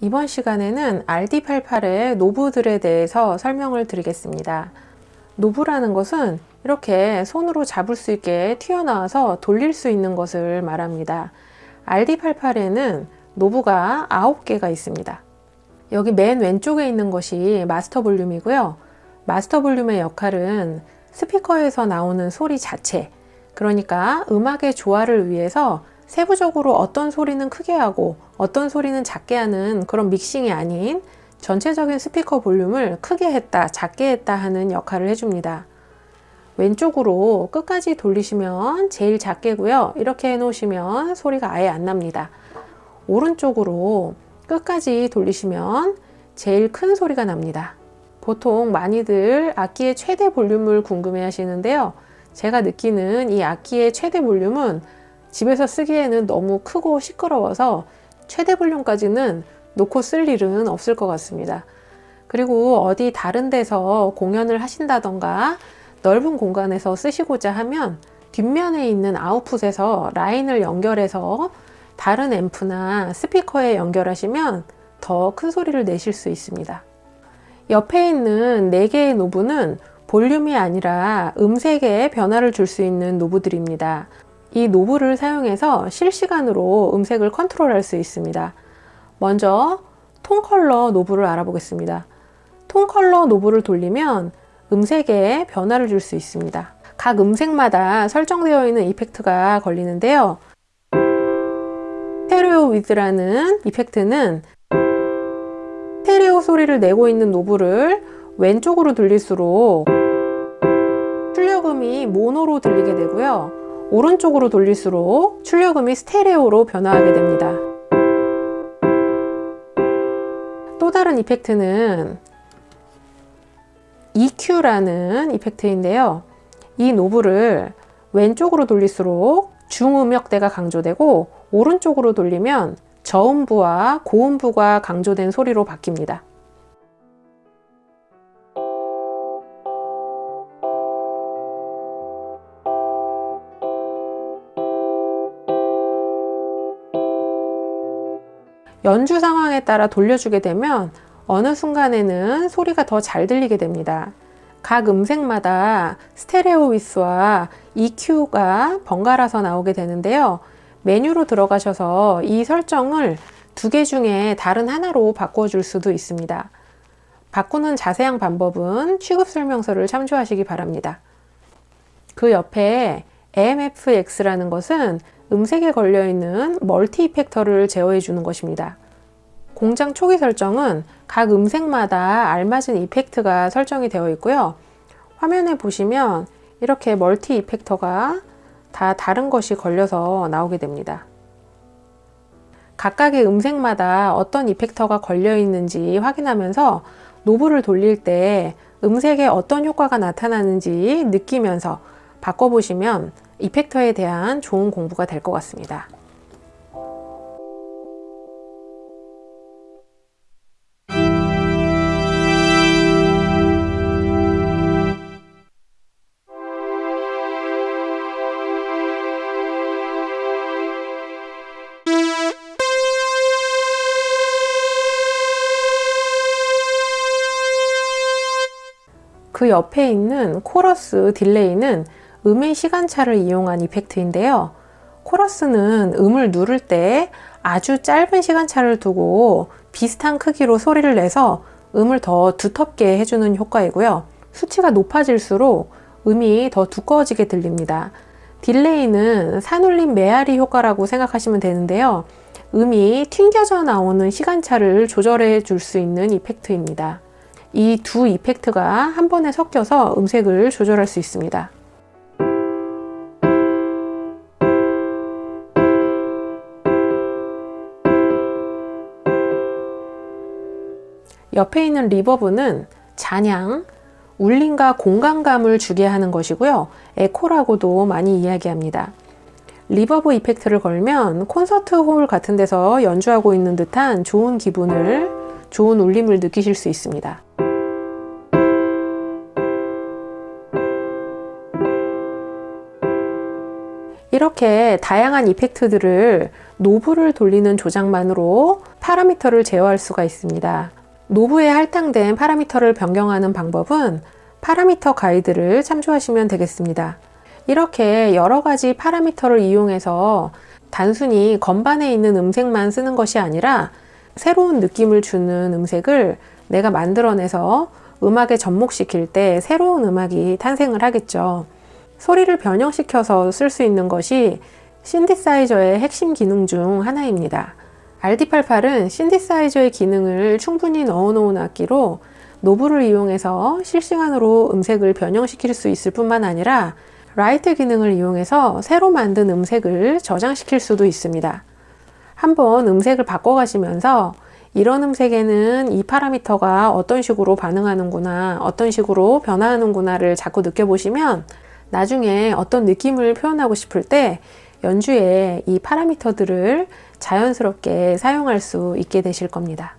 이번 시간에는 RD88의 knob들에 대해서 설명을 드리겠습니다. knob라는 것은 이렇게 손으로 잡을 수 있게 튀어나와서 돌릴 수 있는 것을 말합니다. RD88에는 knob가 9개가 있습니다. 여기 맨 왼쪽에 있는 것이 마스터 볼륨이고요. 마스터 볼륨의 역할은 스피커에서 나오는 소리 자체, 그러니까 음악의 조화를 위해서 세부적으로 어떤 소리는 크게 하고 어떤 소리는 작게 하는 그런 믹싱이 아닌 전체적인 스피커 볼륨을 크게 했다 작게 했다 하는 역할을 해줍니다. 왼쪽으로 끝까지 돌리시면 제일 작게고요. 이렇게 해 놓으시면 소리가 아예 안 납니다. 오른쪽으로 끝까지 돌리시면 제일 큰 소리가 납니다. 보통 많이들 악기의 최대 볼륨을 궁금해 하시는데요. 제가 느끼는 이 악기의 최대 볼륨은 집에서 쓰기에는 너무 크고 시끄러워서 최대 볼륨까지는 놓고 쓸 일은 없을 것 같습니다. 그리고 어디 다른 데서 공연을 하신다던가 넓은 공간에서 쓰시고자 하면 뒷면에 있는 아웃풋에서 라인을 연결해서 다른 앰프나 스피커에 연결하시면 더 큰 소리를 내실 수 있습니다. 옆에 있는 4개의 knob는 볼륨이 아니라 음색에 변화를 줄 수 있는 knob들입니다. 이 knob를 사용해서 실시간으로 음색을 컨트롤할 수 있습니다. 먼저 톤 컬러 knob를 알아보겠습니다. 톤 컬러 knob를 돌리면 음색에 변화를 줄 수 있습니다. 각 음색마다 설정되어 있는 effect가 걸리는데요. stereo width라는 effect는 스테레오 소리를 내고 있는 knob를 왼쪽으로 돌릴수록 출력음이 모노로 들리게 되고요. 오른쪽으로 돌릴수록 출력음이 스테레오로 변화하게 됩니다. 또 다른 effect는 EQ라는 effect인데요. 이 knob를 왼쪽으로 돌릴수록 중음역대가 강조되고 오른쪽으로 돌리면 저음부와 고음부가 강조된 소리로 바뀝니다. 연주 상황에 따라 돌려주게 되면 어느 순간에는 소리가 더 잘 들리게 됩니다. 각 음색마다 스테레오 위스와 EQ가 번갈아서 나오게 되는데요. 메뉴로 들어가셔서 이 설정을 두 개 중에 다른 하나로 바꿔줄 수도 있습니다. 바꾸는 자세한 방법은 취급 설명서를 참조하시기 바랍니다. 그 옆에 AMFX라는 것은 음색에 걸려있는 멀티 이펙터를 제어해 주는 것입니다. 공장 초기 설정은 각 음색마다 알맞은 이펙트가 설정이 되어 있고요. 화면에 보시면 이렇게 멀티 이펙터가 다 다른 것이 걸려서 나오게 됩니다. 각각의 음색마다 어떤 이펙터가 걸려 있는지 확인하면서 노브를 돌릴 때 음색에 어떤 효과가 나타나는지 느끼면서 바꿔보시면 이펙터에 대한 좋은 공부가 될 것 같습니다. 그 옆에 있는 코러스 delay는 음의 시간차를 이용한 effect인데요. 코러스는 음을 누를 때 아주 짧은 시간차를 두고 비슷한 크기로 소리를 내서 음을 더 두텁게 해주는 효과이고요. 수치가 높아질수록 음이 더 두꺼워지게 들립니다. delay는 산울림 메아리 효과라고 생각하시면 되는데요. 음이 튕겨져 나오는 시간차를 조절해 줄 수 있는 effect입니다. 이 두 effect가 한 번에 섞여서 음색을 조절할 수 있습니다. 옆에 있는 reverb는 잔향, 울림과 공간감을 주게 하는 것이고요. 에코라고도 많이 이야기합니다. reverb effect를 걸면 콘서트 홀 같은 데서 연주하고 있는 듯한 좋은 기분을, 좋은 울림을 느끼실 수 있습니다. 이렇게 다양한 effect들을 knob를 돌리는 조작만으로 파라미터를 제어할 수가 있습니다. knob에 할당된 파라미터를 변경하는 방법은 파라미터 가이드를 참조하시면 되겠습니다. 이렇게 여러 가지 파라미터를 이용해서 단순히 건반에 있는 음색만 쓰는 것이 아니라 새로운 느낌을 주는 음색을 내가 만들어내서 음악에 접목시킬 때 새로운 음악이 탄생을 하겠죠. 소리를 변형시켜서 쓸 수 있는 것이 신디사이저의 핵심 기능 중 하나입니다. RD88은 신디사이저의 기능을 충분히 넣어놓은 악기로 노브를 이용해서 실시간으로 음색을 변형시킬 수 있을 뿐만 아니라 라이트 기능을 이용해서 새로 만든 음색을 저장시킬 수도 있습니다. 한번 음색을 바꿔 가시면서 이런 음색에는 이 파라미터가 어떤 식으로 반응하는구나, 어떤 식으로 변화하는구나를 자꾸 느껴보시면 나중에 어떤 느낌을 표현하고 싶을 때 연주에 이 파라미터들을 자연스럽게 사용할 수 있게 되실 겁니다.